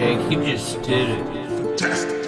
Shaq, he just did it. Fantastic.